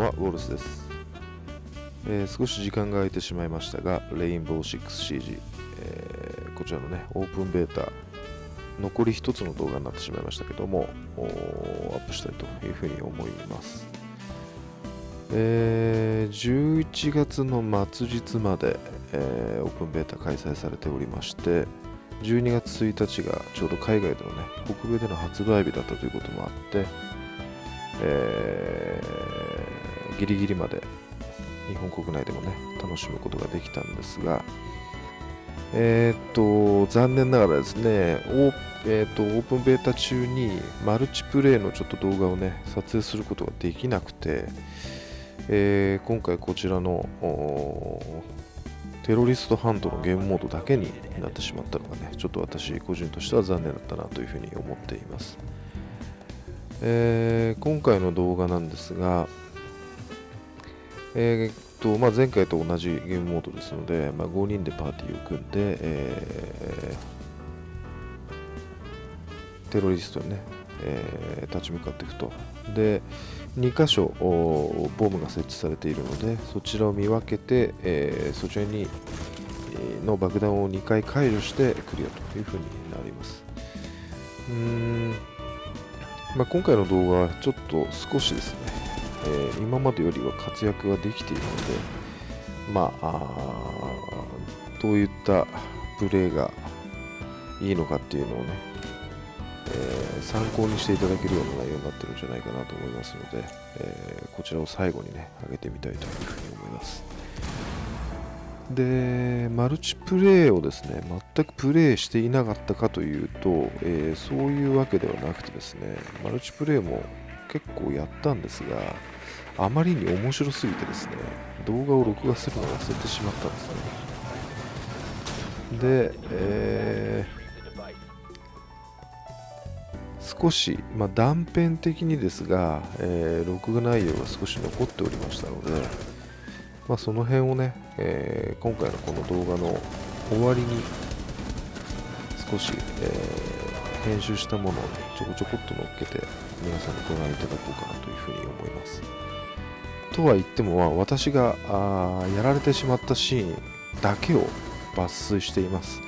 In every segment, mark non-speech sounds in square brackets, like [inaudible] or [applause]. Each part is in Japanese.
は、ウォルスです、えー少し時間が空いてしまいましたが、レインボー 6CG、えーこちらのね、オープンベータ、残り一つの動画になってしまいましたけども、アップしたいというふうに思います。えー11月の末日まで、えーオープンベータ開催されておりまして、12月1日がちょうど海外でのね、北米での発売日だったということもあって、えーギリギリまで日本国内でもね楽しむことができたんですがえーっと残念ながらですねオー,、えーっとオープンベータ中にマルチプレイのちょっと動画をね撮影することができなくて、えー今回こちらのテロリストハントのゲームモードだけになってしまったのがねちょっと私個人としては残念だったなというふうに思っています。えー今回の動画なんですが、えーっとまあ、前回と同じゲームモードですので、まあ、5人でパーティーを組んで、えーテロリストにね、えー立ち向かっていくと。で、2箇所おボムが設置されているので、そちらを見分けて、えーそちらにの爆弾を2回解除してクリアというふうになります。うんまあ、今回の動画はちょっと少しですね、えー今までよりは活躍ができているので、まあ、あどういったプレーがいいのかっていうのをね、えー参考にしていただけるような内容になってるんじゃないかなと思いますので、えーこちらを最後にね、上げてみたいというふうに思います。で、マルチプレイをですね、全くプレイしていなかったかというと、えーそういうわけではなくてですね、マルチプレイも結構やったんですが、あまりに面白すぎてですね、動画を録画するのを忘れてしまったんですね。で、えー少し、まあ、断片的にですが、えー録画内容が少し残っておりましたので、まあ、その辺をね、えー今回のこの動画の終わりに少し、えー編集したものを、ね、ちょこちょこっと乗っけて皆さんにご覧いただこうかなというふうに思います。とは言っても、まあ、私があーやられてしまったシーンだけを抜粋しています。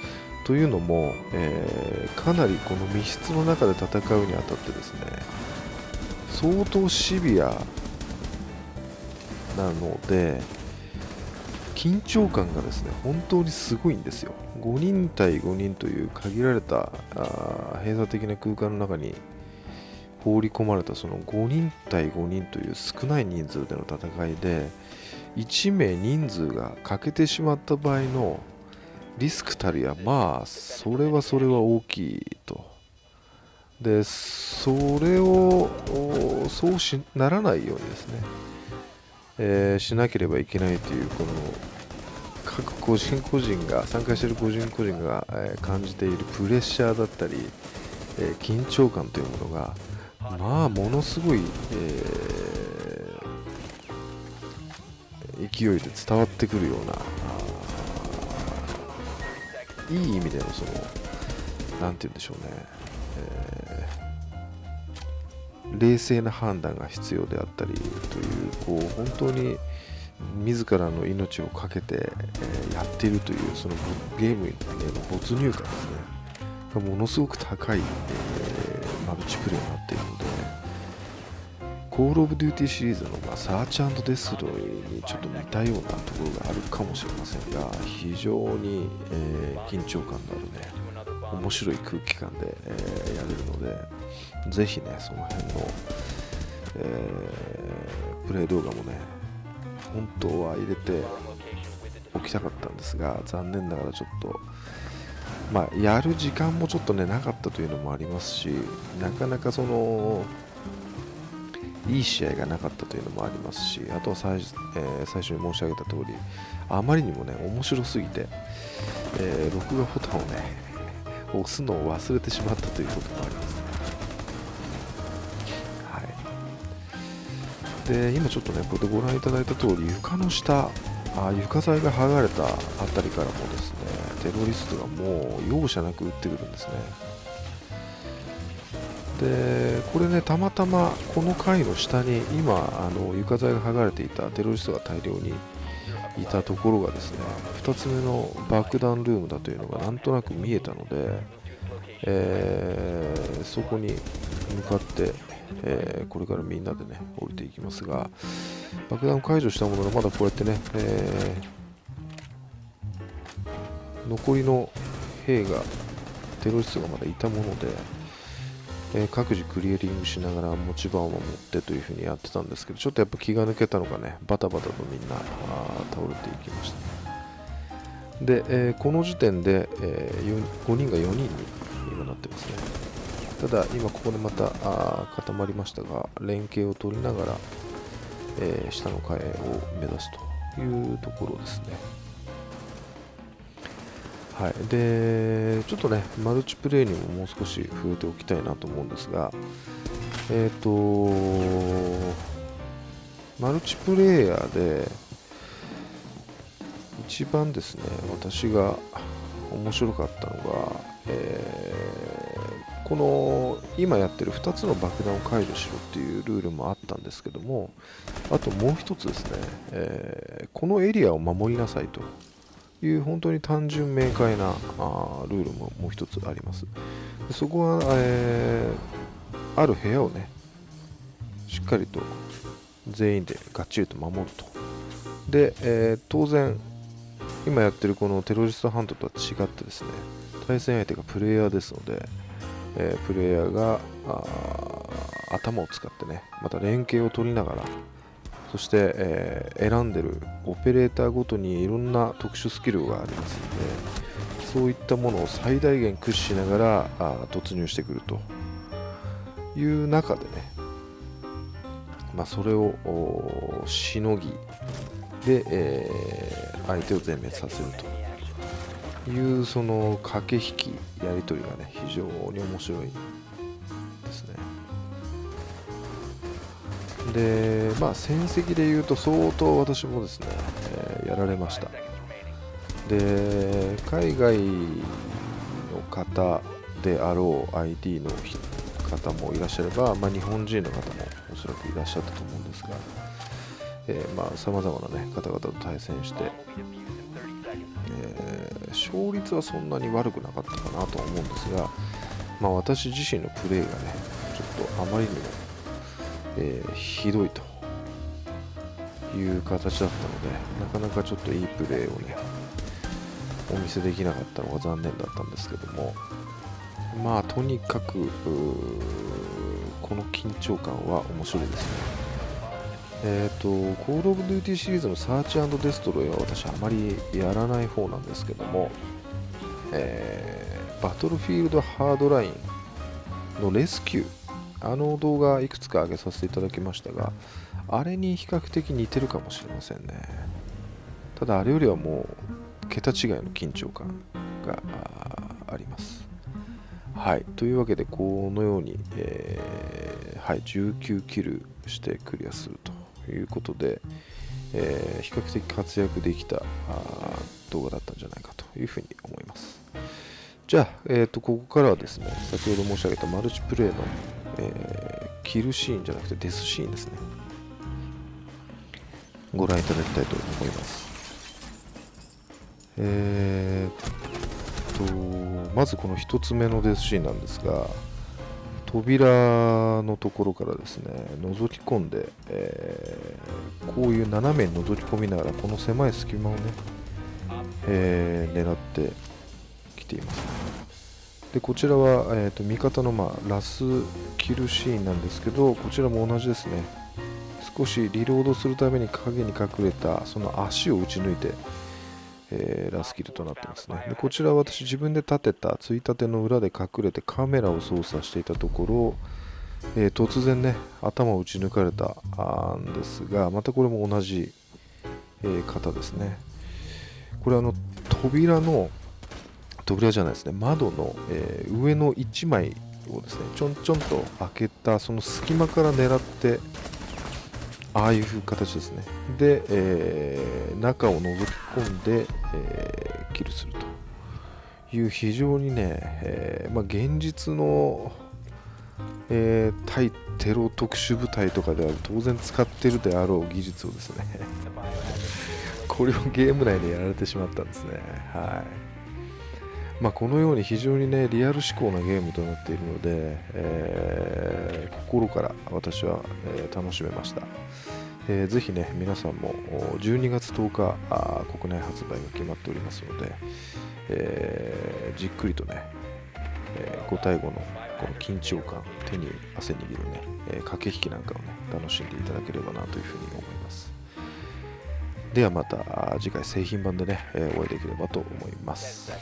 というのも、えーかなりこの密室の中で戦うにあたってですね相当シビアなので緊張感がですね本当にすごいんですよ。5人対5人という限られたあ閉鎖的な空間の中に放り込まれたその5人対5人という少ない人数での戦いで1名人数が欠けてしまった場合のリスクたるやまあそれはそれは大きいと。でそれをそうしならないようにですね、えーしなければいけないというこの個人個人が参加している個人個人が、え感じているプレッシャーだったり、え緊張感というものがまあものすごい、え勢いで伝わってくるようないい意味でのそのなんて言うんでしょうね、え冷静な判断が必要であったりというこう本当に自らの命を懸けて、えやっているというそのゲームへの没入感ですね。がものすごく高い、えマルチプレイになっているので Call of Duty シリーズの、ま、 Search Destroy にちょっと似たようなところがあるかもしれませんが非常に、え緊張感のあるね面白い空気感で、えやれるのでぜひねその辺の、えープレイ動画もね本当は入れておきたかったんですが残念ながらちょっとまあやる時間もちょっとねなかったというのもありますしなかなかそのいい試合がなかったというのもありますしあとは最,、えー最初に申し上げた通りあまりにもね面白すぎて、えー録画ボタンをね押すのを忘れてしまったということもあります。で今ちょっとねこれでご覧いただいた通り床の下あ床材が剥がれたあたりからもですねテロリストがもう容赦なく撃ってくるんですね。でこれねたまたまこの階の下に今あの床材が剥がれていたテロリストが大量にいたところがですね2つ目の爆弾ルームだというのがなんとなく見えたので、えー、そこに向かって、えー、これからみんなでね降りていきますが爆弾を解除したもののまだこうやってね、えー、残りの兵がテロリストがまだいたものでえ、各自クリエリングしながら持ち場を守ってというふうにやってたんですけどちょっとやっぱ気が抜けたのかねバタバタとみんな倒れていきました、で、え、この時点で、えー、5人が4人に今なってますね。ただ今ここでまた固まりましたが連携を取りながら、え下の階を目指すというところですね。はい、でちょっとねマルチプレイにももう少し触れておきたいなと思うんですがえっ、ー、とマルチプレイヤーで一番ですね私が面白かったのが、えー、この今やってる2つの爆弾を解除しろっていうルールもあったんですけどもあともう1つですね、えー、このエリアを守りなさいという本当に単純明快なあルールももう一つあります。でそこは、えー、ある部屋をねしっかりと全員でがっちりと守ると。で、えー、当然今やってるこのテロリストハントとは違ってですね対戦相手がプレイヤーですので、えー、プレイヤーが頭を使ってねまた連携を取りながらそして、えー、選んでるオペレーターごとにいろんな特殊スキルがありますのでそういったものを最大限駆使しながらあ突入してくるという中でね、まあ、それをしのぎで、えー、相手を全滅させるというその駆け引きやり取りがね非常に面白いですねで、まあ、戦績でいうと相当私もですね、えー、やられました。で、海外の方であろう ID の方もいらっしゃれば、まあ、日本人の方もおそらくいらっしゃったと思うんですが、えー、まあ、様々な、ね、方々と対戦して、えー、勝率はそんなに悪くなかったかなと思うんですが、まあ、私自身のプレーがね、ちょっとあまりにもえー、ひどいという形だったのでなかなかちょっといいプレーをねお見せできなかったのが残念だったんですけどもまあとにかくこの緊張感は面白いですね。えっ、ー、と、 Call of Duty シリーズの Search Destroy は私あまりやらない方なんですけども、えー、 Battlefield Hardline のレスキューあの動画いくつか上げさせていただきましたが、あれに比較的似てるかもしれませんね。ただあれよりはもう桁違いの緊張感があります。はい。というわけで、このように、えー、はい、19キルしてクリアするとということで、えー、比較的活躍できた動画だったんじゃないかというふうに思います。じゃあ、えーと、ここからはですね、先ほど申し上げたマルチプレイのえー、キルシーンじゃなくてデスシーンですねご覧いただきたいと思いますえー、とまずこの1つ目のデスシーンなんですが扉のところからですね覗き込んで、えー、こういう斜めに覗き込みながらこの狭い隙間をね、えー、狙ってきています。でこちらは、えーと、味方の、まあ、ラスキルシーンなんですけどこちらも同じですね。少しリロードするために影に隠れたその足を打ち抜いて、えー、ラスキルとなってますね。でこちら私自分で立てたついたての裏で隠れてカメラを操作していたところ、えー、突然ね頭を打ち抜かれたんですがまたこれも同じ、えー、方ですね。これあの扉の扉じゃないですね。窓の、えー、上の1枚をですねちょんちょんと開けたその隙間から狙ってああいう形ですね。で、えー、中を覗き込んで、えー、キルするという非常にね、えー、まあ、現実のえ対テロ特殊部隊とかでは当然使ってるであろう技術をですね [laughs] これをゲーム内でやられてしまったんですね。はい。まあこのように非常にねリアル思考なゲームとなっているので、えー心から私は、えー楽しめましたえーぜひね、皆さんも12月10日あ国内発売が決まっておりますので、えーじっくりとね、え5対5のこの緊張感、手に汗握るね、えー駆け引きなんかをね、楽しんでいただければなというふうに思います。ではまた次回製品版でね、えーお会いできればと思います。